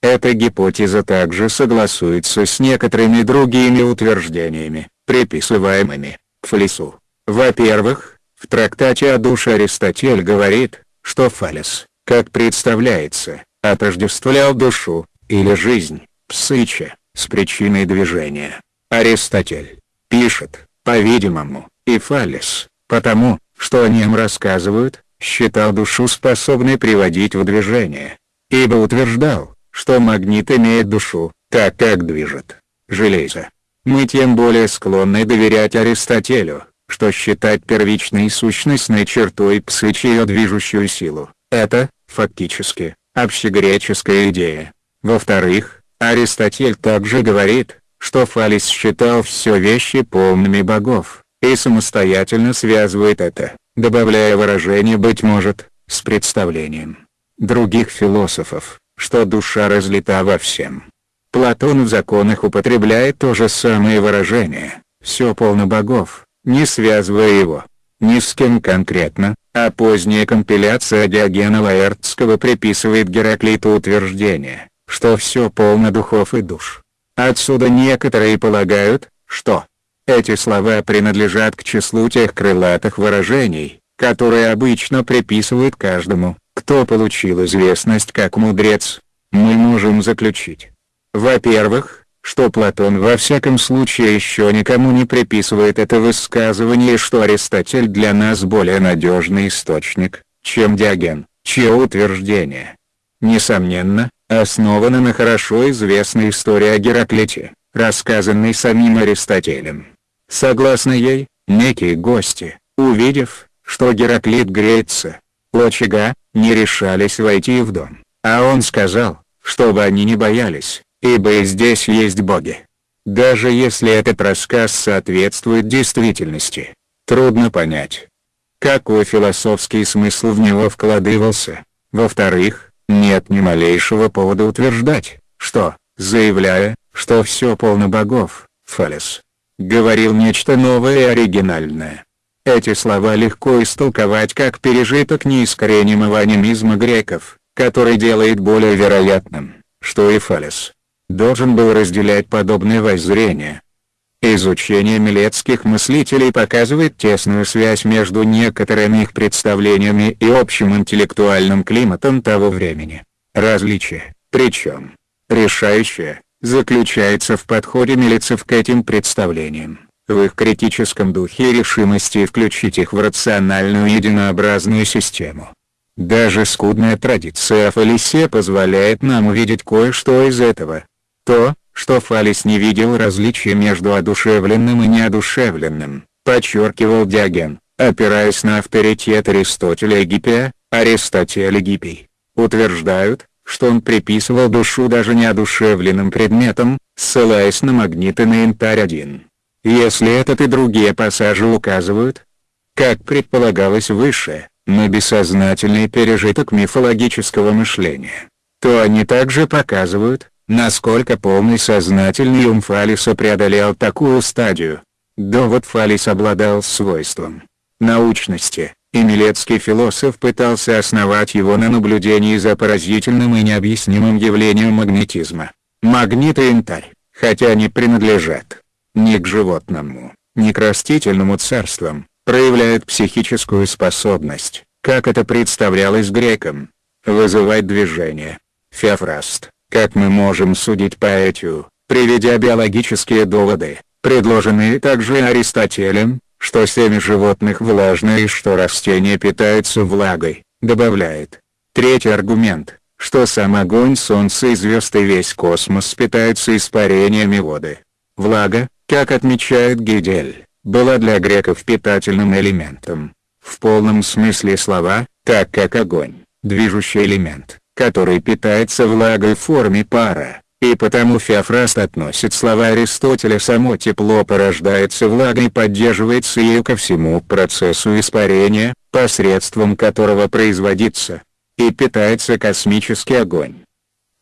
Эта гипотеза также согласуется с некоторыми другими утверждениями, приписываемыми к Фалесу. Во-первых, в трактате о душе Аристотель говорит, что Фалес, как представляется, отождествлял душу, или жизнь, псыче, с причиной движения. Аристотель пишет, по-видимому, и Фалес, потому, что о нем рассказывают, считал душу способной приводить в движение. Ибо утверждал, что магнит имеет душу, так как движет железо. Мы тем более склонны доверять Аристотелю, что считать первичной сущностной чертой псыч ее движущую силу. Это, фактически, общегреческая идея. Во-вторых, Аристотель также говорит, что Фалис считал все вещи полными богов, и самостоятельно связывает это, добавляя выражение «быть может», с представлением других философов, что душа разлита во всем. Платон в законах употребляет то же самое выражение «все полно богов», не связывая его ни с кем конкретно, а поздняя компиляция Диогена Лаэртского приписывает Гераклиту утверждение, что все полно духов и душ. Отсюда некоторые полагают, что эти слова принадлежат к числу тех крылатых выражений, которые обычно приписывают каждому, кто получил известность как мудрец. Мы можем заключить. Во-первых, что Платон во всяком случае еще никому не приписывает это высказывание что Аристотель для нас более надежный источник, чем Диоген, чье утверждение, несомненно, основано на хорошо известной истории о Гераклите, рассказанной самим Аристотелем. Согласно ей, некие гости, увидев, что Гераклит греется, очага, не решались войти в дом, а он сказал, чтобы они не боялись, ибо и здесь есть боги. Даже если этот рассказ соответствует действительности, трудно понять, какой философский смысл в него вкладывался. Во-вторых, нет ни малейшего повода утверждать, что, заявляя, что все полно богов, Фалес говорил нечто новое и оригинальное. Эти слова легко истолковать как пережиток неискоренимого анимизма греков, который делает более вероятным, что и Фалес должен был разделять подобное воззрение. Изучение милецких мыслителей показывает тесную связь между некоторыми их представлениями и общим интеллектуальным климатом того времени. Различие, причем, решающее, заключается в подходе милицев к этим представлениям, в их критическом духе и решимости включить их в рациональную единообразную систему. Даже скудная традиция Фалисе позволяет нам увидеть кое-что из этого. То, что Фалис не видел различия между одушевленным и неодушевленным, подчеркивал Диоген, опираясь на авторитет Аристотеля Гиппия, Аристотель Гиппий, утверждают, что он приписывал душу даже неодушевленным предметам, ссылаясь на магниты на янтарь-1. Если этот и другие пассажи указывают, как предполагалось выше, на бессознательный пережиток мифологического мышления, то они также показывают, насколько полный сознательный ум Фалиса преодолел такую стадию. Довод Фалис обладал свойством научности, и Милецкий философ пытался основать его на наблюдении за поразительным и необъяснимым явлением магнетизма. Магнит и янтарь, хотя они принадлежат ни к животному, ни к растительному царствам, проявляют психическую способность, как это представлялось грекам, вызывать движение. Феофраст, как мы можем судить по этию, приведя биологические доводы, предложенные также Аристотелем, что семя животных влажное и что растения питаются влагой, добавляет. Третий аргумент, что сам огонь солнца и звезд и весь космос питаются испарениями воды. Влага, как отмечает Гидель, была для греков питательным элементом. В полном смысле слова, так как огонь, движущий элемент, который питается влагой в форме пара, и потому Феофраст относит слова Аристотеля «само тепло порождается влагой поддерживается ею ко всему процессу испарения, посредством которого производится и питается космический огонь».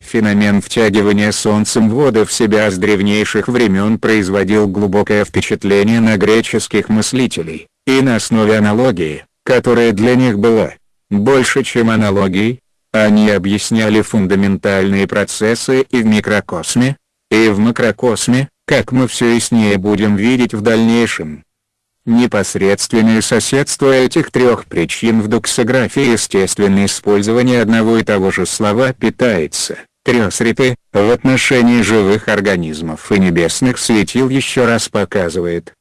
Феномен втягивания Солнцем воды в себя с древнейших времен производил глубокое впечатление на греческих мыслителей, и на основе аналогии, которая для них была, больше чем аналогий. Они объясняли фундаментальные процессы и в микрокосме, и в макрокосме, как мы все яснее будем видеть в дальнейшем. Непосредственное соседство этих трех причин в доксографии естественное использование одного и того же слова питается, трёсриты, в отношении живых организмов и небесных светил еще раз показывает.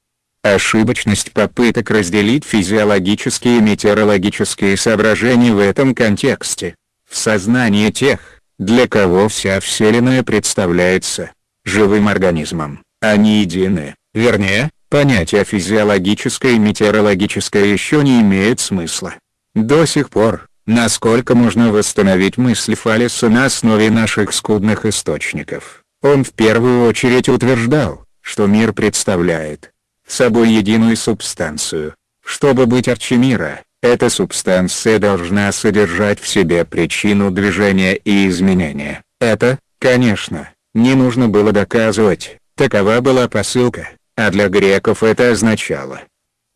Ошибочность попыток разделить физиологические и метеорологические соображения в этом контексте. В сознании тех, для кого вся Вселенная представляется живым организмом, они едины, вернее, понятие физиологическое и метеорологическое еще не имеет смысла. До сих пор, насколько можно восстановить мысль Фалеса на основе наших скудных источников, он в первую очередь утверждал, что мир представляет собой единую субстанцию. Чтобы быть Арчимира, эта субстанция должна содержать в себе причину движения и изменения. Это, конечно, не нужно было доказывать, такова была посылка, а для греков это означало,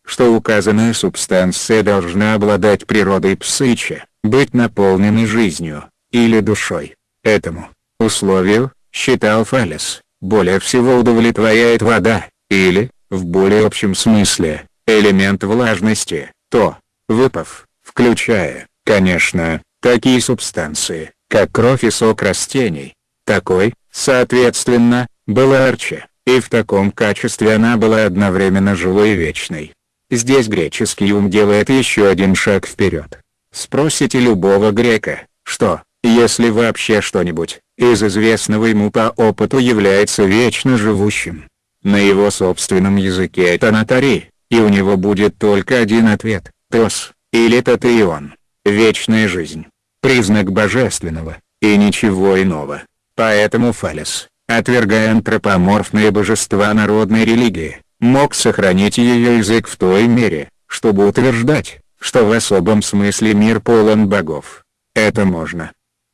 что указанная субстанция должна обладать природой псыча, быть наполненной жизнью, или душой. Этому условию, считал Фалес, более всего удовлетворяет вода, или, в более общем смысле, элемент влажности, то, выпав, включая, конечно, такие субстанции, как кровь и сок растений. Такой, соответственно, была Арча, и в таком качестве она была одновременно живой и вечной. Здесь греческий ум делает еще один шаг вперед. Спросите любого грека, что, если вообще что-нибудь, из известного ему по опыту является вечно живущим. На его собственном языке это натари, и у него будет только один ответ – Тос, или Татеон. Вечная жизнь. Признак божественного, и ничего иного. Поэтому Фалес, отвергая антропоморфные божества народной религии, мог сохранить ее язык в той мере, чтобы утверждать, что в особом смысле мир полон богов. Это можно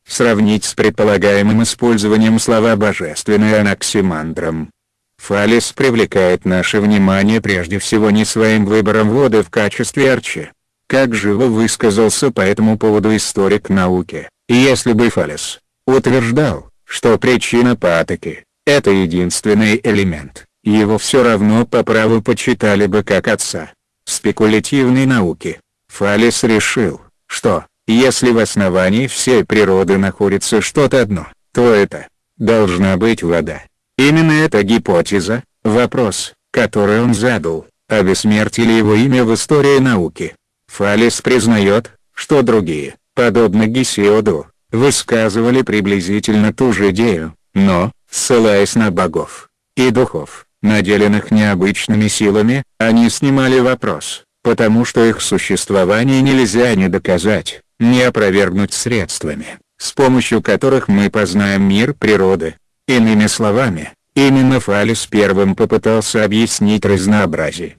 сравнить с предполагаемым использованием слова «божественный» анаксимандром. Фалес привлекает наше внимание прежде всего не своим выбором воды в качестве арчи. Как живо высказался по этому поводу историк науки, если бы Фалес утверждал, что причина патоки – это единственный элемент, его все равно по праву почитали бы как отца спекулятивной науки. Фалес решил, что, если в основании всей природы находится что-то одно, то это должна быть вода. Именно эта гипотеза, вопрос, который он задал, обессмертили его имя в истории науки. Фалес признает, что другие, подобно Гесиоду, высказывали приблизительно ту же идею, но, ссылаясь на богов и духов, наделенных необычными силами, они снимали вопрос, потому что их существование нельзя ни доказать, ни опровергнуть средствами, с помощью которых мы познаем мир природы. Иными словами, именно Фалес первым попытался объяснить разнообразие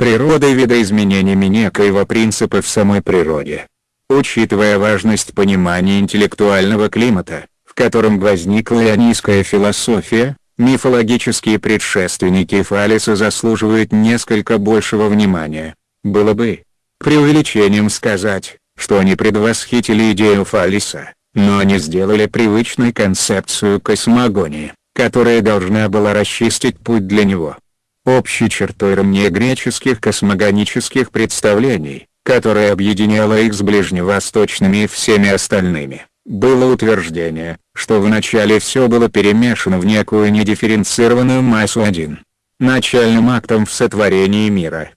природы видоизменениями некоего принципа в самой природе. Учитывая важность понимания интеллектуального климата, в котором возникла ионийская философия, мифологические предшественники Фалеса заслуживают несколько большего внимания. Было бы преувеличением сказать, что они предвосхитили идею Фалеса, но они сделали привычной концепцию космогонии, которая должна была расчистить путь для него. Общей чертой раннегреческих космогонических представлений, которая объединяла их с ближневосточными и всеми остальными, было утверждение, что вначале все было перемешано в некую недифференцированную массу один. Начальным актом в сотворении мира.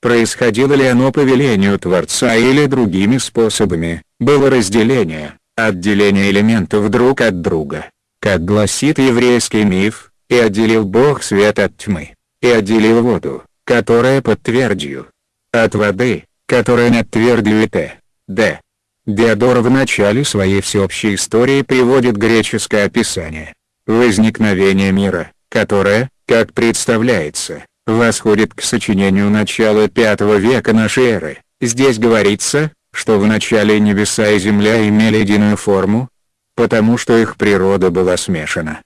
Происходило ли оно по велению Творца или другими способами, было разделение, отделение элементов друг от друга, как гласит еврейский миф, и отделил Бог свет от тьмы, и отделил воду, которая под твердью, от воды, которая над твердью и т. д. Диодор в начале своей всеобщей истории приводит греческое описание возникновения мира, которое, как представляется, восходит к сочинению начала V века нашей эры. Здесь говорится, что в начале небеса и земля имели единую форму, потому что их природа была смешана.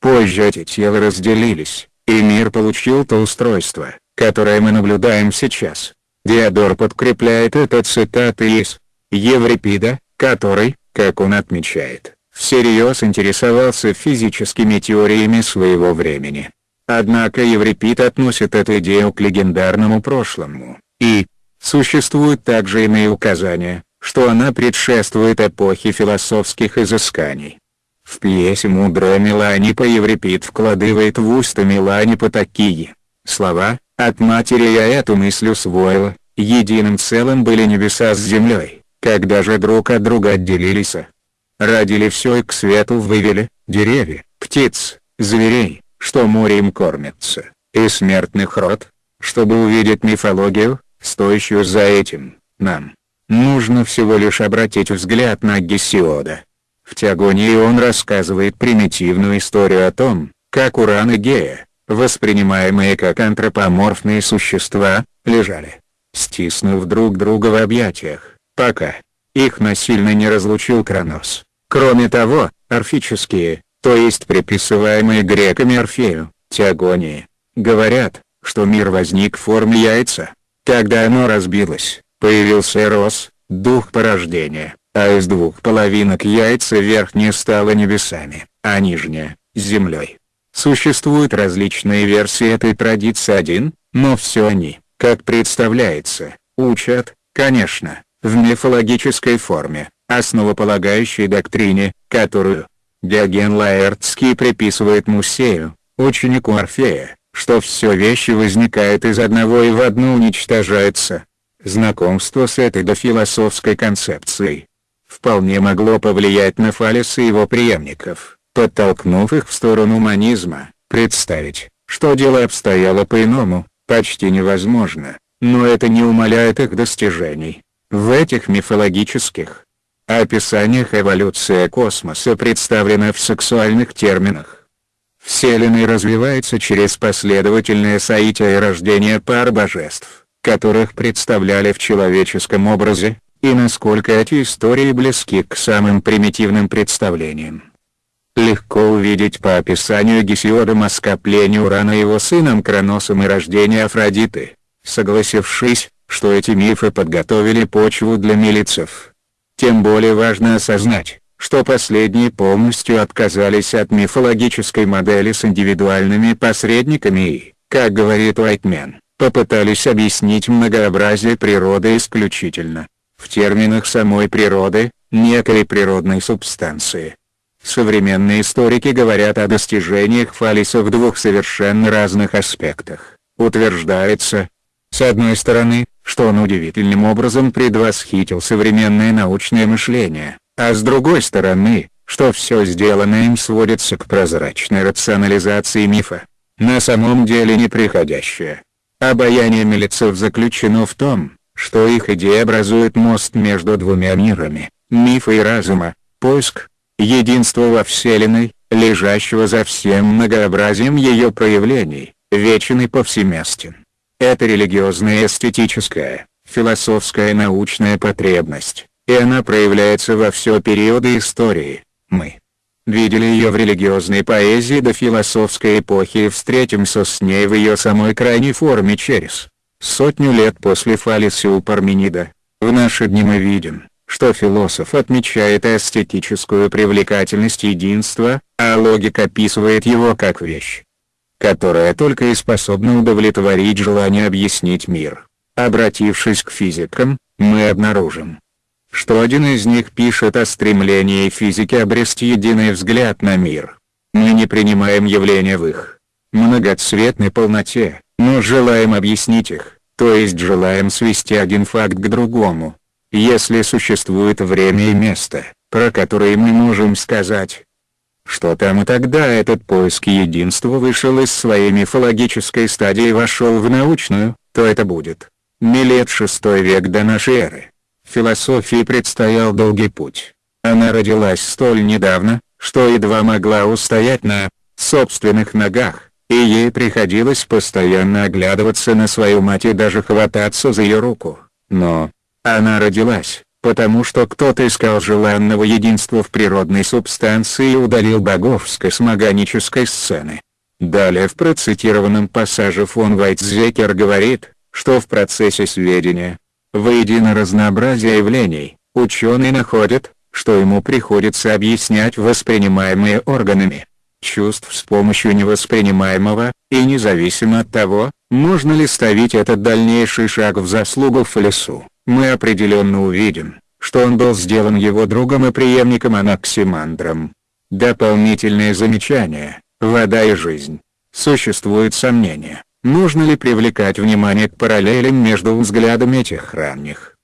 Позже эти тела разделились, и мир получил то устройство, которое мы наблюдаем сейчас. Диодор подкрепляет это цитаты из Еврипида, который, как он отмечает, всерьез интересовался физическими теориями своего времени. Однако Еврипид относит эту идею к легендарному прошлому, и, существуют также иные указания, что она предшествует эпохе философских изысканий. В пьесе «Мудрая Меланипа» Еврипид вкладывает в уста Меланипа такие слова. «От матери я эту мысль усвоила, единым целым были небеса с землей, когда же друг от друга отделились, родили все и к свету вывели, деревья, птиц, зверей, что морем кормятся, и смертных род, чтобы увидеть мифологию, стоящую за этим, нам. Нужно всего лишь обратить взгляд на Гесиода. В Теогонии он рассказывает примитивную историю о том, как Уран и Гея, воспринимаемые как антропоморфные существа, лежали, стиснув друг друга в объятиях, пока их насильно не разлучил Кронос. Кроме того, орфические, то есть приписываемые греками Орфею, Теогонии, говорят, что мир возник в форме яйца. Когда оно разбилось, появился Эрос, дух порождения, а из двух половинок яйца верхняя стала небесами, а нижняя – землей. Существуют различные версии этой традиции один, но все они, как представляется, учат, конечно, в мифологической форме, основополагающей доктрине, которую, Диоген Лаэртский приписывает Мусею, ученику Орфея, что все вещи возникают из одного и в одну уничтожаются. Знакомство с этой дофилософской концепцией вполне могло повлиять на Фалеса и его преемников, подтолкнув их в сторону манизма. Представить, что дело обстояло по-иному, почти невозможно, но это не умаляет их достижений. В этих мифологических, описаниях эволюция космоса представлена в сексуальных терминах. Вселенная развивается через последовательное соитие и рождение пар божеств, которых представляли в человеческом образе, и насколько эти истории близки к самым примитивным представлениям. Легко увидеть по описанию Гесиода оскопление Урана его сыном Кроносом и рождение Афродиты, согласившись, что эти мифы подготовили почву для милицев. Тем более важно осознать, что последние полностью отказались от мифологической модели с индивидуальными посредниками и, как говорит Уайтмен, попытались объяснить многообразие природы исключительно, в терминах самой природы, некой природной субстанции. Современные историки говорят о достижениях Фалиса в двух совершенно разных аспектах. Утверждается, с одной стороны, что он удивительным образом предвосхитил современное научное мышление, а с другой стороны, что все сделанное им сводится к прозрачной рационализации мифа, на самом деле неприходящее. Обаяние милицев заключено в том, что их идея образует мост между двумя мирами, мифа и разума, поиск, единства во Вселенной, лежащего за всем многообразием ее проявлений, вечен и повсеместен. Это религиозная эстетическая, философская научная потребность, и она проявляется во все периоды истории. Мы видели ее в религиозной поэзии до философской эпохи и встретимся с ней в ее самой крайней форме через сотню лет после Фалиса у Парменида. В наши дни мы видим, что философ отмечает эстетическую привлекательность единства, а логика описывает его как вещь, которая только и способна удовлетворить желание объяснить мир. Обратившись к физикам, мы обнаружим, что один из них пишет о стремлении физики обрести единый взгляд на мир. Мы не принимаем явления в их многоцветной полноте, но желаем объяснить их, то есть желаем свести один факт к другому. Если существует время и место, про которые мы можем сказать, что там и тогда этот поиск единства вышел из своей мифологической стадии и вошел в научную, то это будет. Милет шестой век до нашей эры. Философии предстоял долгий путь. Она родилась столь недавно, что едва могла устоять на собственных ногах, и ей приходилось постоянно оглядываться на свою мать и даже хвататься за ее руку. Но, она родилась, потому что кто-то искал желанного единства в природной субстанции и удалил богов с космогонической сцены. Далее в процитированном пассаже фон Вайтзекер говорит, что в процессе сведения, воедино разнообразие явлений, Ученые находят, что ему приходится объяснять воспринимаемые органами. Чувств с помощью невоспринимаемого, и независимо от того, можно ли ставить этот дальнейший шаг в заслугу Фалесу, мы определенно увидим, что он был сделан его другом и преемником Анаксимандром. Дополнительные замечания, вода и жизнь. Существует сомнение, нужно ли привлекать внимание к параллелям между взглядами этих ранних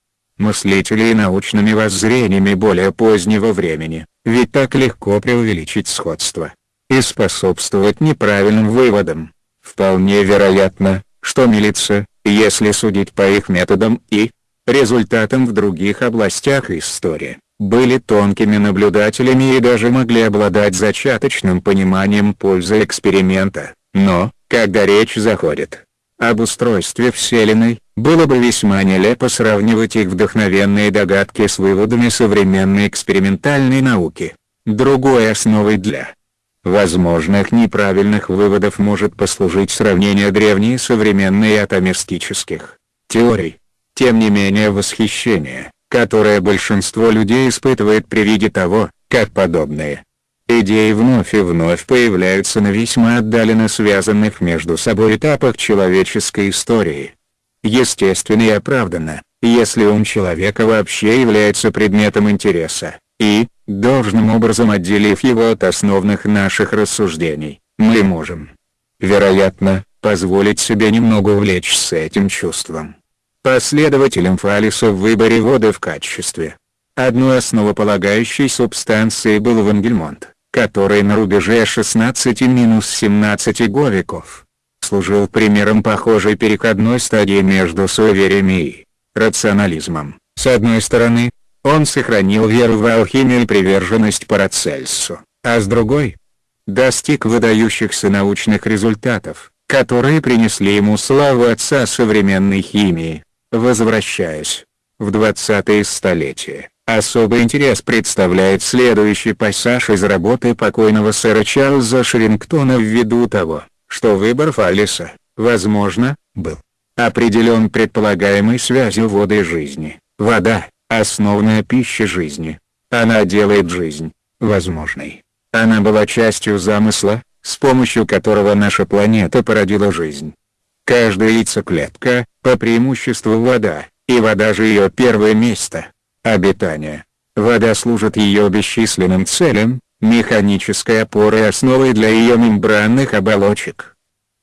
мыслителей и научными воззрениями более позднего времени, ведь так легко преувеличить сходство и способствовать неправильным выводам. Вполне вероятно, что милиция, если судить по их методам и результатам в других областях истории, были тонкими наблюдателями и даже могли обладать зачаточным пониманием пользы эксперимента, но, когда речь заходит об устройстве Вселенной, было бы весьма нелепо сравнивать их вдохновенные догадки с выводами современной экспериментальной науки. Другой основой для возможных неправильных выводов может послужить сравнение древней и современной атомистических теорий. Тем не менее восхищение, которое большинство людей испытывает при виде того, как подобные идеи вновь и вновь появляются на весьма отдаленно связанных между собой этапах человеческой истории. Естественно и оправданно, если ум человека вообще является предметом интереса, и, должным образом отделив его от основных наших рассуждений, мы можем, вероятно, позволить себе немного увлечься этим чувством. Последователем Фалиса в выборе воды в качестве одной основополагающей субстанции был Вангельмонт, который на рубеже 16-17 веков служил примером похожей переходной стадии между суевериями и рационализмом. С одной стороны, он сохранил веру в алхимию и приверженность Парацельсу, а с другой – достиг выдающихся научных результатов, которые принесли ему славу отца современной химии. Возвращаясь в 20-е столетия, особый интерес представляет следующий пассаж из работы покойного сэра Чарльза Шрингтона ввиду того, что выбор Фаллиса, возможно, был определен предполагаемой связью воды и жизни. Вода, основная пища жизни. Она делает жизнь возможной. Она была частью замысла, с помощью которого наша планета породила жизнь. Каждая яйцеклетка, по преимуществу вода, и вода же ее первое место обитания. Вода служит ее бесчисленным целям, механической опорой и основой для ее мембранных оболочек.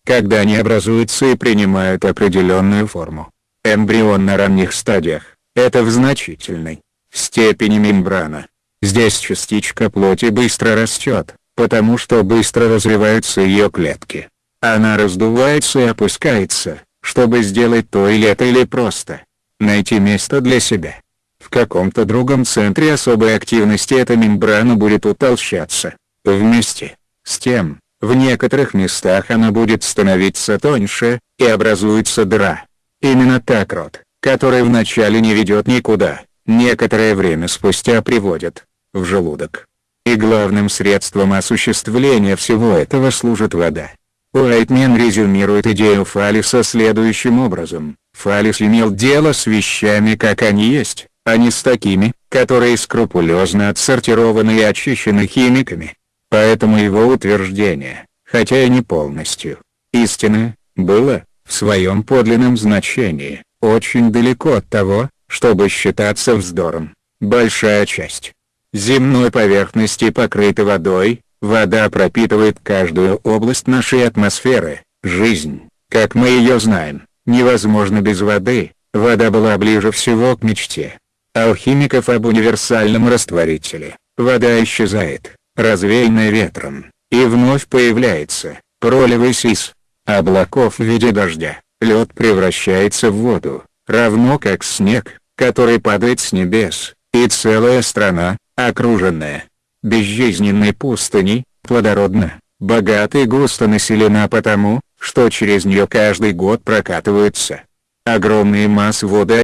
Когда они образуются и принимают определенную форму. Эмбрион на ранних стадиях, это в значительной степени мембрана. Здесь частичка плоти быстро растет, потому что быстро развиваются ее клетки. Она раздувается и опускается, чтобы сделать то или это или просто найти место для себя. В каком-то другом центре особой активности эта мембрана будет утолщаться. Вместе с тем, в некоторых местах она будет становиться тоньше, и образуется дыра. Именно так рот который вначале не ведет никуда, некоторое время спустя приводит в желудок. И главным средством осуществления всего этого служит вода. Уайтмен резюмирует идею Фалиса следующим образом. Фалис имел дело с вещами как они есть, а не с такими, которые скрупулезно отсортированы и очищены химиками. Поэтому его утверждение, хотя и не полностью, истинное, было, в своем подлинном значении, очень далеко от того, чтобы считаться вздором. Большая часть земной поверхности покрыта водой, вода пропитывает каждую область нашей атмосферы, жизнь, как мы ее знаем, невозможно без воды, вода была ближе всего к мечте. Алхимиков об универсальном растворителе, вода исчезает, развеянная ветром, и вновь появляется, проливаясь из облаков в виде дождя. Лед превращается в воду, равно как снег, который падает с небес, и целая страна, окруженная безжизненной пустыней, плодородна, богата и густо населена потому, что через нее каждый год прокатываются огромные массы воды